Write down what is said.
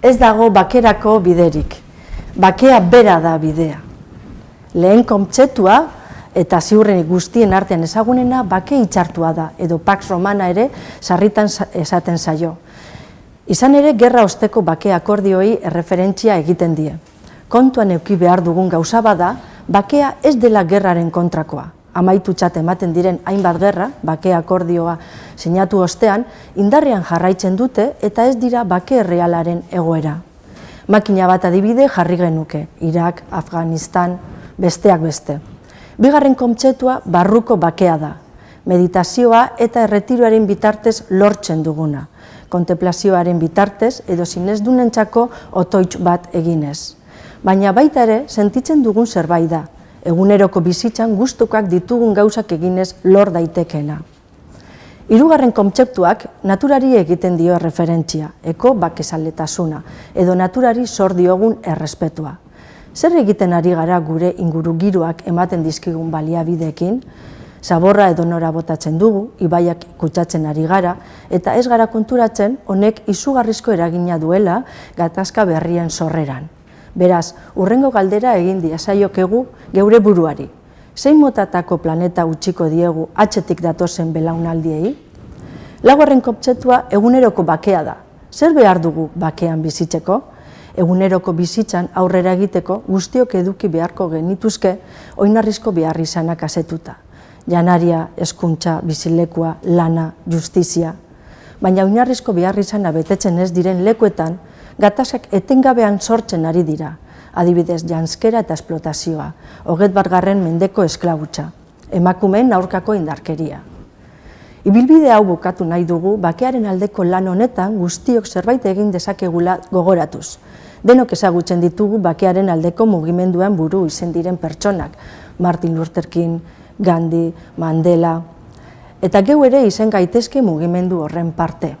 Ez dago bakerako biderik. Bakea bera da bidea. Lehen kontzeptua eta ziurrenik guztien artean ezagunena bake itxartua da, edo Pax Romana ere sarritan esaten zaio. Izan ere, gerra osteko bake akordioi erreferentzia egiten die. Kontuan euki behar dugun gauza bada, bakea ez dela gerraren kontrakoa. Amaitu txat ematen diren hainbat gerra, bake akordioa sinatu ostean, indarrean jarraitzen dute eta ez dira bake realaren egoera. Makina bat adibide jarri genuke, Irak, Afganistan, besteak beste. Bigarren kontzeptua barruko bakea da. Meditazioa eta erretiroaren bitartez lortzen duguna. Kontemplazioaren bitartez edo zinez dunentzako otoitz bat eginez. Baina baita ere, sentitzen dugun zerbait da. Eguneroko bizitzan gustukoak ditugun gauzak eginez lor daitekena. Hirugarren kontzeptuak naturari egiten dio referentzia, eko bakezaletasuna, edo naturari zor diogun errespetua. Zer egiten ari gara gure inguru giroak ematen dizkigun baliabideekin, zaborra edo nora botatzen dugu, ibaiak kutsatzen ari gara, eta ez gara konturatzen honek izugarrizko eragina duela gatazka berrien sorreran. Beraz, urrengo galdera egin diazaiokegu geure buruari. Zein motatako planeta utziko diegu atxetik datozen belaunaldiei? Laguarren koptzetua eguneroko bakea da. Zer behar dugu bakean bizitzeko? Eguneroko bizitzan aurrera egiteko guztiok eduki beharko genituzke oinarrizko behar izanak asetuta. Janaria, eskuntza, bizilekua, lana, justizia. Baina oinarrizko behar izana betetzen ez diren lekuetan, gatazak etengabean sortzen ari dira, adibidez janskera eta esplotazioa, hoget bargarren mendeko esklagutza, emakumeen aurkako indarkeria. Ibilbide hau bukatu nahi dugu, bakearen aldeko lan honetan guztiok zerbait egin dezakegula gogoratuz. Denok ezagutzen ditugu bakearen aldeko mugimenduan buru izen diren pertsonak, Martin Luther King, Gandhi, Mandela, eta geu ere izen gaitezke mugimendu horren parte.